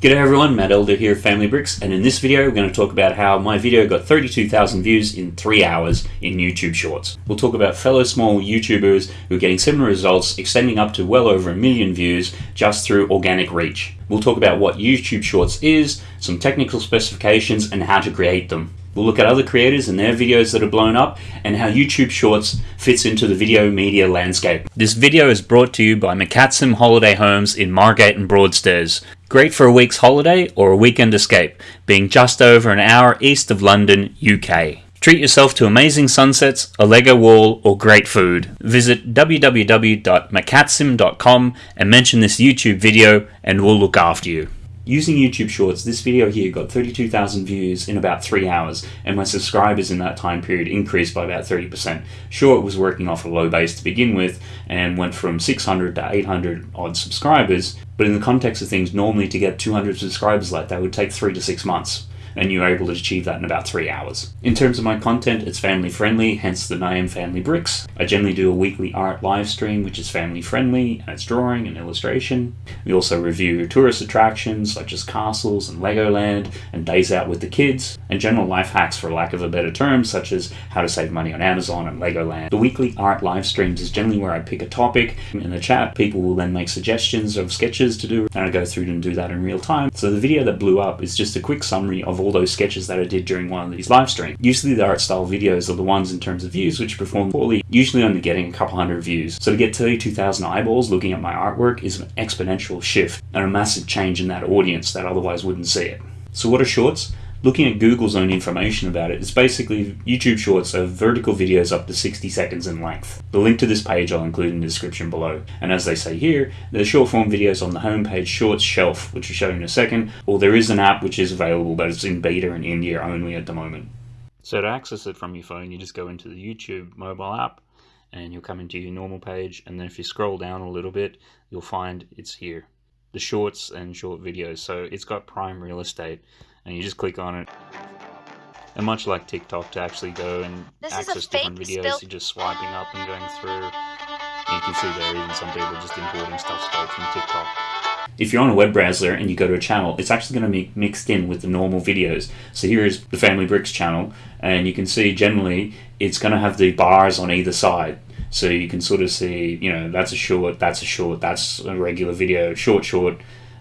G'day everyone, Matt Elder here of Family Bricks, and in this video we're going to talk about how my video got 32,000 views in 3 hours in YouTube Shorts. We'll talk about fellow small YouTubers who are getting similar results, extending up to well over a million views just through organic reach. We'll talk about what YouTube Shorts is, some technical specifications, and how to create them. We'll look at other creators and their videos that are blown up and how YouTube Shorts fits into the video media landscape. This video is brought to you by McCatsim Holiday Homes in Margate and Broadstairs. Great for a week's holiday or a weekend escape, being just over an hour east of London, UK. Treat yourself to amazing sunsets, a Lego wall, or great food. Visit www.macatsim.com and mention this YouTube video and we'll look after you. Using YouTube Shorts, this video here got 32,000 views in about 3 hours, and my subscribers in that time period increased by about 30%. Sure, it was working off a low base to begin with, and went from 600 to 800 odd subscribers, but in the context of things, normally to get 200 subscribers like that would take 3 to 6 months and you are able to achieve that in about three hours. In terms of my content, it's family friendly, hence the name Family Bricks. I generally do a weekly art live stream, which is family friendly, and it's drawing and illustration. We also review tourist attractions such as castles and Legoland, and days out with the kids, and general life hacks for lack of a better term, such as how to save money on Amazon and Legoland. The weekly art live streams is generally where I pick a topic in the chat. People will then make suggestions of sketches to do, and I go through and do that in real time. So the video that blew up is just a quick summary of all all those sketches that I did during one of these live streams. Usually the art style videos are the ones in terms of views which perform poorly, usually only getting a couple hundred views. So to get 32,000 eyeballs looking at my artwork is an exponential shift and a massive change in that audience that otherwise wouldn't see it. So what are shorts? Looking at Google's own information about it, it's basically YouTube Shorts are vertical videos up to 60 seconds in length. The link to this page I'll include in the description below. And as they say here, there's short form videos on the homepage Shorts shelf, which I'll show you in a second, or there is an app which is available, but it's in beta and in India only at the moment. So to access it from your phone, you just go into the YouTube mobile app, and you'll come into your normal page, and then if you scroll down a little bit, you'll find it's here. The shorts and short videos. So it's got prime real estate and you just click on it. And much like TikTok, to actually go and this access different videos, you're just swiping up and going through. And you can see there even some people just importing stuff straight from TikTok. If you're on a web browser and you go to a channel, it's actually going to be mixed in with the normal videos. So here is the Family Bricks channel, and you can see generally it's going to have the bars on either side. So you can sort of see, you know, that's a short, that's a short, that's a regular video, short, short,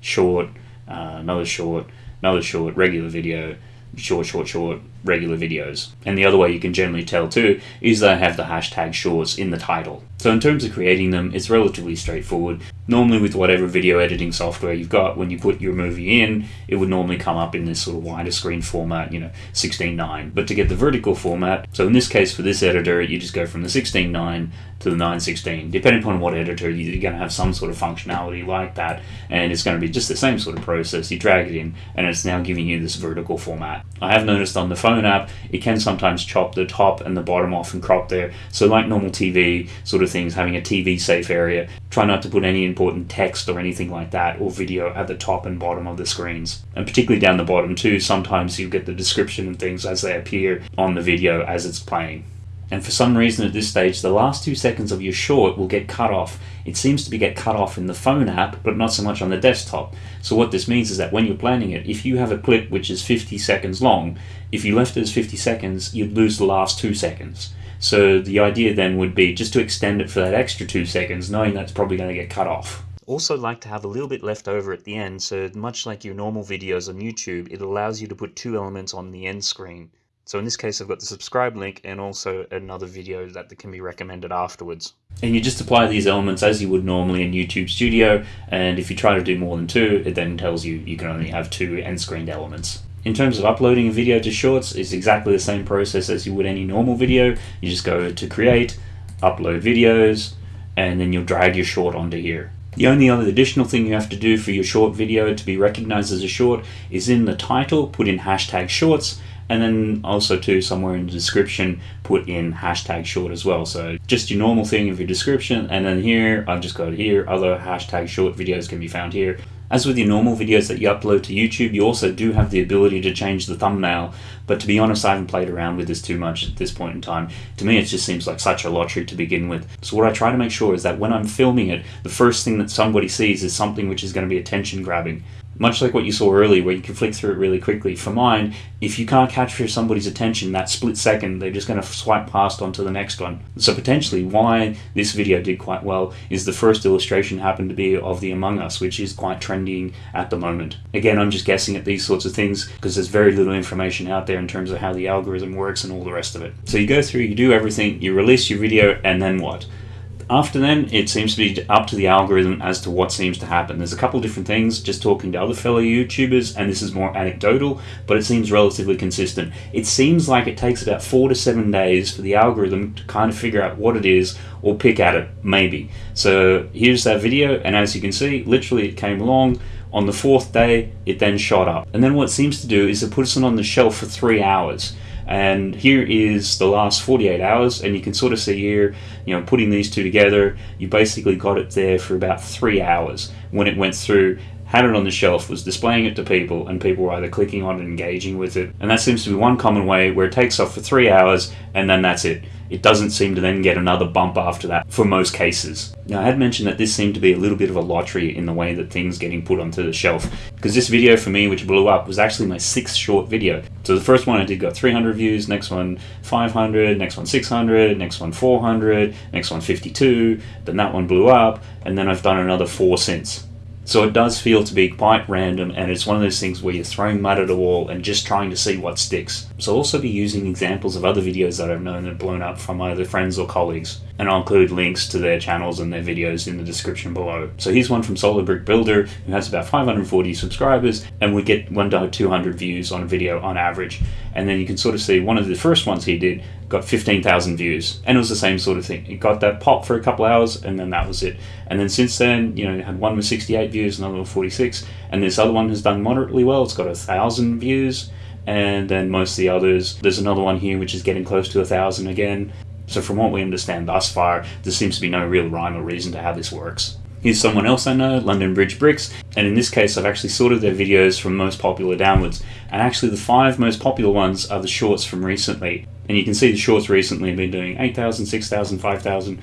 short, uh, another short, another short, regular video, short, short, short, regular videos. And the other way you can generally tell too is they have the hashtag shorts in the title. So in terms of creating them, it's relatively straightforward. Normally with whatever video editing software you've got, when you put your movie in, it would normally come up in this sort of wider screen format, you know, 16.9. But to get the vertical format, so in this case for this editor, you just go from the 16.9 to the 916. Depending upon what editor, you're going to have some sort of functionality like that, and it's going to be just the same sort of process. You drag it in, and it's now giving you this vertical format. I have noticed on the phone phone app, it can sometimes chop the top and the bottom off and crop there. So like normal TV sort of things, having a TV safe area, try not to put any important text or anything like that or video at the top and bottom of the screens. And particularly down the bottom too, sometimes you get the description and things as they appear on the video as it's playing and for some reason at this stage the last two seconds of your short will get cut off. It seems to be get cut off in the phone app but not so much on the desktop. So what this means is that when you're planning it, if you have a clip which is 50 seconds long, if you left it as 50 seconds, you'd lose the last two seconds. So the idea then would be just to extend it for that extra two seconds, knowing that's probably going to get cut off. Also like to have a little bit left over at the end, so much like your normal videos on YouTube, it allows you to put two elements on the end screen. So in this case, I've got the subscribe link and also another video that can be recommended afterwards. And you just apply these elements as you would normally in YouTube Studio, and if you try to do more than two, it then tells you you can only have two end-screened elements. In terms of uploading a video to Shorts, it's exactly the same process as you would any normal video. You just go to Create, Upload Videos, and then you'll drag your short onto here. The only other additional thing you have to do for your short video to be recognized as a short is in the title, put in hashtag shorts, and then also too somewhere in the description put in hashtag short as well. So just your normal thing of your description. And then here I've just got here. Other hashtag short videos can be found here. As with your normal videos that you upload to YouTube, you also do have the ability to change the thumbnail, but to be honest, I haven't played around with this too much at this point in time. To me, it just seems like such a lottery to begin with. So what I try to make sure is that when I'm filming it, the first thing that somebody sees is something which is going to be attention grabbing much like what you saw earlier, where you can flick through it really quickly. For mine, if you can't capture somebody's attention that split second, they're just going to swipe past onto the next one. So potentially, why this video did quite well is the first illustration happened to be of the Among Us, which is quite trending at the moment. Again, I'm just guessing at these sorts of things because there's very little information out there in terms of how the algorithm works and all the rest of it. So you go through, you do everything, you release your video, and then what? After then, it seems to be up to the algorithm as to what seems to happen. There's a couple different things, just talking to other fellow YouTubers, and this is more anecdotal, but it seems relatively consistent. It seems like it takes about four to seven days for the algorithm to kind of figure out what it is or pick at it, maybe. So here's that video, and as you can see, literally it came along. On the fourth day, it then shot up. And then what it seems to do is it puts it on the shelf for three hours and here is the last 48 hours and you can sort of see here you know putting these two together you basically got it there for about three hours. When it went through had it on the shelf was displaying it to people and people were either clicking on it and engaging with it. And that seems to be one common way where it takes off for three hours and then that's it it doesn't seem to then get another bump after that for most cases. Now I had mentioned that this seemed to be a little bit of a lottery in the way that things getting put onto the shelf because this video for me which blew up was actually my sixth short video. So the first one I did got 300 views, next one 500, next one 600, next one 400, next one 52, then that one blew up and then I've done another four since. So it does feel to be quite random and it's one of those things where you're throwing mud at a wall and just trying to see what sticks. So I'll also be using examples of other videos that I've known that have blown up from either friends or colleagues. And I'll include links to their channels and their videos in the description below. So here's one from Solar Brick Builder who has about 540 subscribers and we get 1 to 200 views on a video on average. And then you can sort of see one of the first ones he did got 15,000 views. And it was the same sort of thing. It got that pop for a couple hours and then that was it. And then since then, you know, had one with 68 views, another with 46. And this other one has done moderately well. It's got a thousand views. And then most of the others, there's another one here which is getting close to a thousand again. So from what we understand thus far, there seems to be no real rhyme or reason to how this works. Here's someone else I know, London Bridge Bricks, and in this case I've actually sorted their videos from most popular downwards, and actually the five most popular ones are the shorts from recently. And you can see the shorts recently have been doing 8,000, 6,000, 5,000,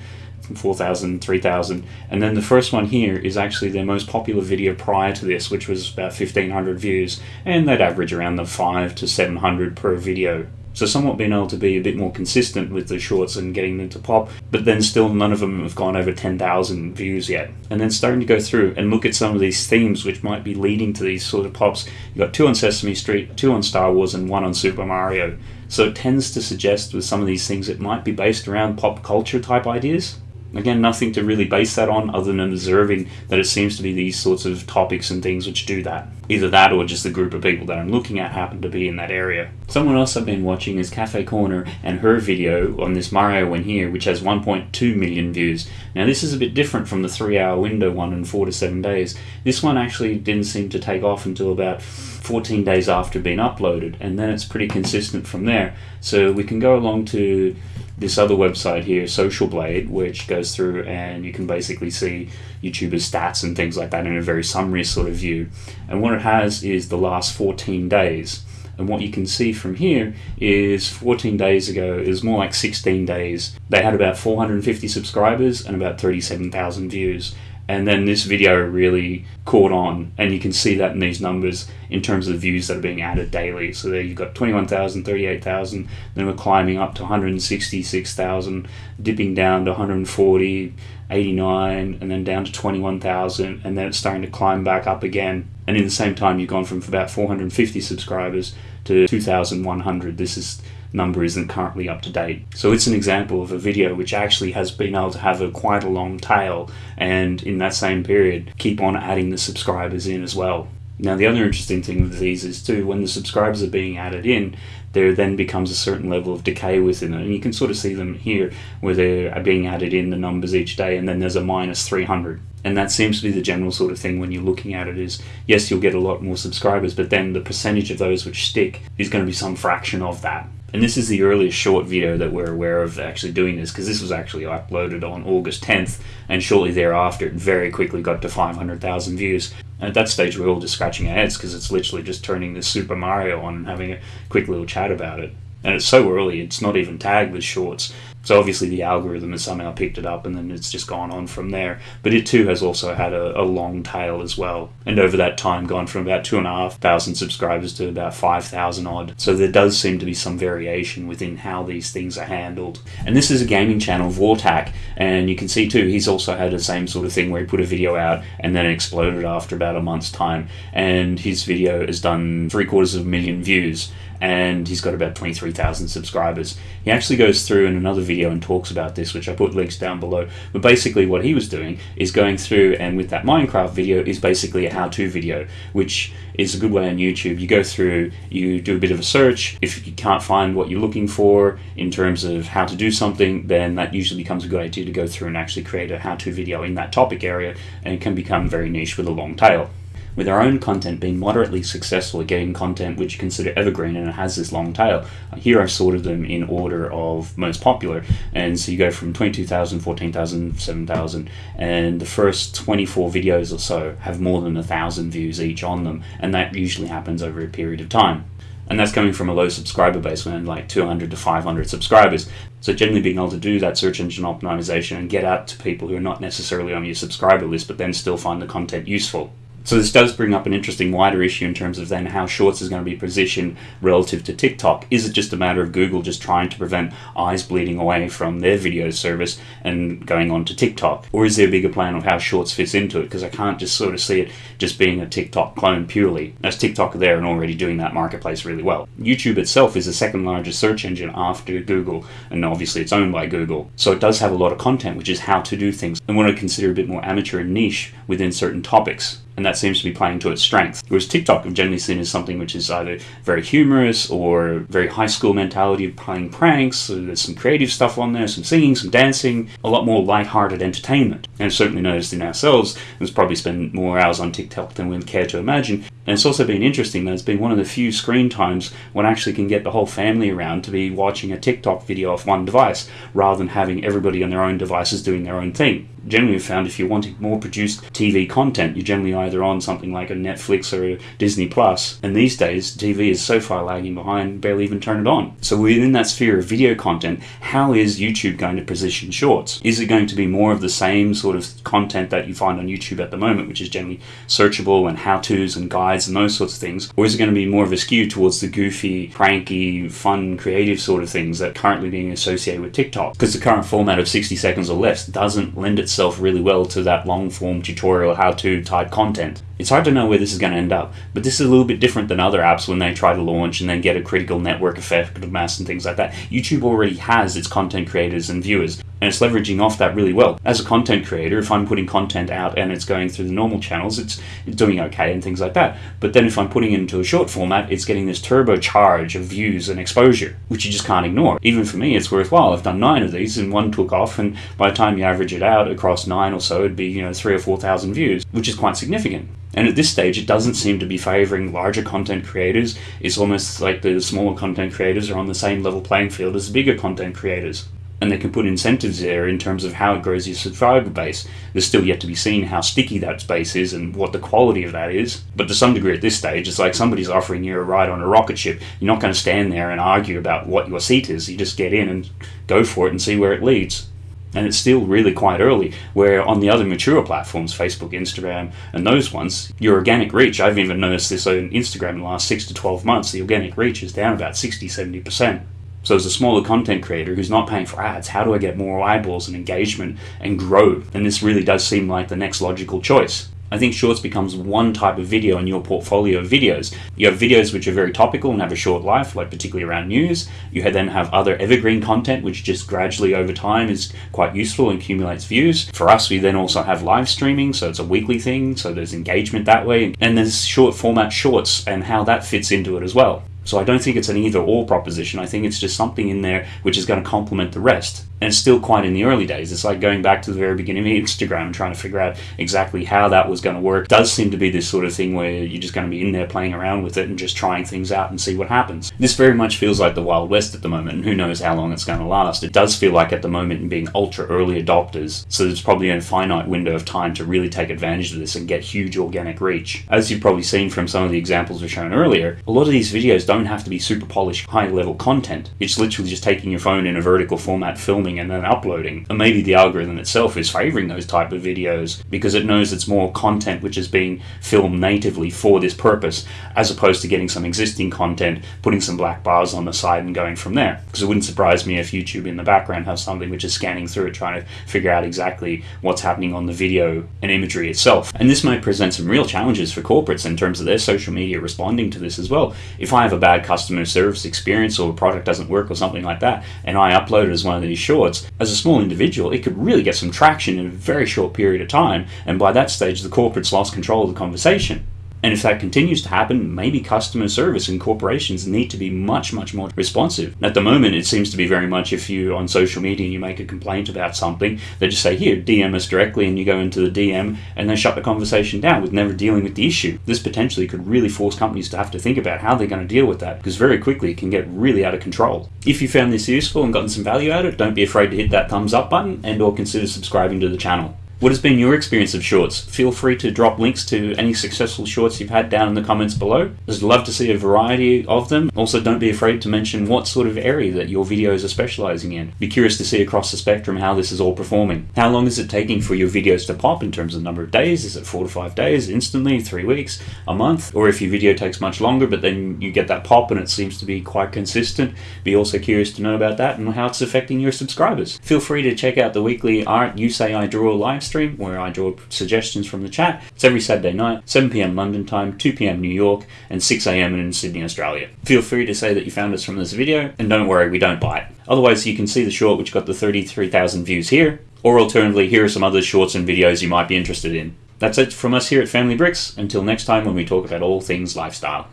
4,000, 3,000, and then the first one here is actually their most popular video prior to this, which was about 1,500 views, and they'd average around the 5 to 700 per video. So somewhat being able to be a bit more consistent with the shorts and getting them to pop, but then still none of them have gone over 10,000 views yet. And then starting to go through and look at some of these themes which might be leading to these sort of pops. You've got two on Sesame Street, two on Star Wars, and one on Super Mario. So it tends to suggest with some of these things it might be based around pop culture type ideas. Again, nothing to really base that on other than observing that it seems to be these sorts of topics and things which do that. Either that or just the group of people that I'm looking at happen to be in that area. Someone else I've been watching is Cafe Corner and her video on this Mario one here, which has 1.2 million views. Now this is a bit different from the three hour window one in four to seven days. This one actually didn't seem to take off until about 14 days after being uploaded, and then it's pretty consistent from there. So we can go along to this other website here, Social Blade, which goes through and you can basically see YouTubers' stats and things like that in a very summary sort of view. And what it has is the last 14 days. And what you can see from here is 14 days ago, it was more like 16 days. They had about 450 subscribers and about 37,000 views and then this video really caught on and you can see that in these numbers in terms of the views that are being added daily. So there you've got 21,000 38,000 then we're climbing up to 166,000 dipping down to 140 89 and then down to 21,000 and then it's starting to climb back up again. And in the same time you've gone from about 450 subscribers to 2,100 this is number isn't currently up to date. So it's an example of a video which actually has been able to have a quite a long tail and in that same period keep on adding the subscribers in as well. Now the other interesting thing with these is too when the subscribers are being added in there then becomes a certain level of decay within it and you can sort of see them here where they're being added in the numbers each day and then there's a minus 300 and that seems to be the general sort of thing when you're looking at it is yes you'll get a lot more subscribers but then the percentage of those which stick is going to be some fraction of that and this is the earliest short video that we're aware of actually doing this because this was actually uploaded on August 10th and shortly thereafter it very quickly got to 500,000 views. And at that stage we're all just scratching our heads because it's literally just turning this Super Mario on and having a quick little chat about it. And it's so early, it's not even tagged with shorts. So obviously the algorithm has somehow picked it up and then it's just gone on from there. But it too has also had a, a long tail as well. And over that time gone from about two and a half thousand subscribers to about five thousand odd. So there does seem to be some variation within how these things are handled. And this is a gaming channel, Vortac, and you can see too he's also had the same sort of thing where he put a video out and then it exploded after about a month's time. And his video has done three quarters of a million views and he's got about 23,000 subscribers. He actually goes through in another video and talks about this, which I put links down below. But basically, what he was doing is going through, and with that Minecraft video, is basically a how to video, which is a good way on YouTube. You go through, you do a bit of a search. If you can't find what you're looking for in terms of how to do something, then that usually becomes a good idea to go through and actually create a how to video in that topic area, and it can become very niche with a long tail with our own content being moderately successful at getting content which you consider evergreen and it has this long tail. Here I've sorted them in order of most popular, and so you go from 22,000, 14,000, 7,000, and the first 24 videos or so have more than a thousand views each on them, and that usually happens over a period of time. And that's coming from a low subscriber base when like 200 to 500 subscribers. So generally being able to do that search engine optimization and get out to people who are not necessarily on your subscriber list but then still find the content useful so this does bring up an interesting wider issue in terms of then how Shorts is going to be positioned relative to TikTok. Is it just a matter of Google just trying to prevent eyes bleeding away from their video service and going on to TikTok? Or is there a bigger plan of how Shorts fits into it? Because I can't just sort of see it just being a TikTok clone purely, as TikTok are there and already doing that marketplace really well. YouTube itself is the second largest search engine after Google, and obviously it's owned by Google. So it does have a lot of content, which is how to do things, and what I consider a bit more amateur and niche within certain topics and that seems to be playing to its strength. Whereas TikTok, I've generally seen as something which is either very humorous or very high school mentality of playing pranks. So there's some creative stuff on there, some singing, some dancing, a lot more light-hearted entertainment. And I've certainly noticed in ourselves, we've probably spend more hours on TikTok than we'd care to imagine. And it's also been interesting that it's been one of the few screen times when I actually can get the whole family around to be watching a TikTok video off one device rather than having everybody on their own devices doing their own thing generally found if you're wanting more produced TV content, you're generally either on something like a Netflix or a Disney Plus. And these days, TV is so far lagging behind, barely even turn it on. So within that sphere of video content, how is YouTube going to position shorts? Is it going to be more of the same sort of content that you find on YouTube at the moment, which is generally searchable and how-tos and guides and those sorts of things? Or is it going to be more of a skew towards the goofy, pranky, fun, creative sort of things that currently being associated with TikTok? Because the current format of 60 seconds or less doesn't lend itself really well to that long form tutorial how to type content content. It's hard to know where this is going to end up, but this is a little bit different than other apps when they try to launch and then get a critical network effect of mass and things like that. YouTube already has its content creators and viewers, and it's leveraging off that really well. As a content creator, if I'm putting content out and it's going through the normal channels, it's, it's doing okay and things like that. But then if I'm putting it into a short format, it's getting this turbocharge of views and exposure, which you just can't ignore. Even for me, it's worthwhile. I've done nine of these and one took off, and by the time you average it out across nine or so, it'd be, you know, three or 4,000 views, which is quite significant. And at this stage, it doesn't seem to be favoring larger content creators. It's almost like the smaller content creators are on the same level playing field as the bigger content creators. And they can put incentives there in terms of how it grows your subscriber base. There's still yet to be seen how sticky that space is and what the quality of that is. But to some degree at this stage, it's like somebody's offering you a ride on a rocket ship. You're not going to stand there and argue about what your seat is. You just get in and go for it and see where it leads and it's still really quite early. Where on the other mature platforms, Facebook, Instagram, and those ones, your organic reach, I've even noticed this on Instagram in the last 6 to 12 months, the organic reach is down about 60 70%. So, as a smaller content creator who's not paying for ads, how do I get more eyeballs and engagement and grow? And this really does seem like the next logical choice. I think Shorts becomes one type of video in your portfolio of videos. You have videos which are very topical and have a short life, like particularly around news. You then have other evergreen content, which just gradually over time is quite useful and accumulates views. For us, we then also have live streaming, so it's a weekly thing, so there's engagement that way. And there's short format shorts and how that fits into it as well. So I don't think it's an either or proposition. I think it's just something in there which is going to complement the rest and still quite in the early days. It's like going back to the very beginning of Instagram and trying to figure out exactly how that was going to work. It does seem to be this sort of thing where you're just going to be in there playing around with it and just trying things out and see what happens. This very much feels like the Wild West at the moment, and who knows how long it's going to last. It does feel like at the moment in being ultra early adopters, so there's probably a finite window of time to really take advantage of this and get huge organic reach. As you've probably seen from some of the examples we've shown earlier, a lot of these videos don't don't have to be super polished, high level content. It's literally just taking your phone in a vertical format, filming, and then uploading. And maybe the algorithm itself is favoring those type of videos because it knows it's more content which is being filmed natively for this purpose, as opposed to getting some existing content, putting some black bars on the side, and going from there. Because it wouldn't surprise me if YouTube in the background has something which is scanning through it, trying to figure out exactly what's happening on the video and imagery itself. And this might present some real challenges for corporates in terms of their social media responding to this as well. If I have a bad customer service experience or a product doesn't work or something like that, and I upload it as one of these shorts, as a small individual, it could really get some traction in a very short period of time, and by that stage, the corporate's lost control of the conversation. And if that continues to happen, maybe customer service and corporations need to be much, much more responsive. At the moment, it seems to be very much if you on social media and you make a complaint about something, they just say, here, DM us directly, and you go into the DM and they shut the conversation down with never dealing with the issue. This potentially could really force companies to have to think about how they're going to deal with that because very quickly it can get really out of control. If you found this useful and gotten some value out of it, don't be afraid to hit that thumbs up button and or consider subscribing to the channel. What has been your experience of shorts? Feel free to drop links to any successful shorts you've had down in the comments below. I'd love to see a variety of them. Also, don't be afraid to mention what sort of area that your videos are specializing in. Be curious to see across the spectrum how this is all performing. How long is it taking for your videos to pop in terms of number of days? Is it four to five days, instantly, three weeks, a month? Or if your video takes much longer, but then you get that pop and it seems to be quite consistent, be also curious to know about that and how it's affecting your subscribers. Feel free to check out the weekly Art You Say I Draw live stream where I draw suggestions from the chat. It's every Saturday night, 7 pm London time, 2 pm New York, and 6 am in Sydney, Australia. Feel free to say that you found us from this video, and don't worry, we don't bite. Otherwise, you can see the short which got the 33,000 views here, or alternatively, here are some other shorts and videos you might be interested in. That's it from us here at Family Bricks. Until next time when we talk about all things lifestyle.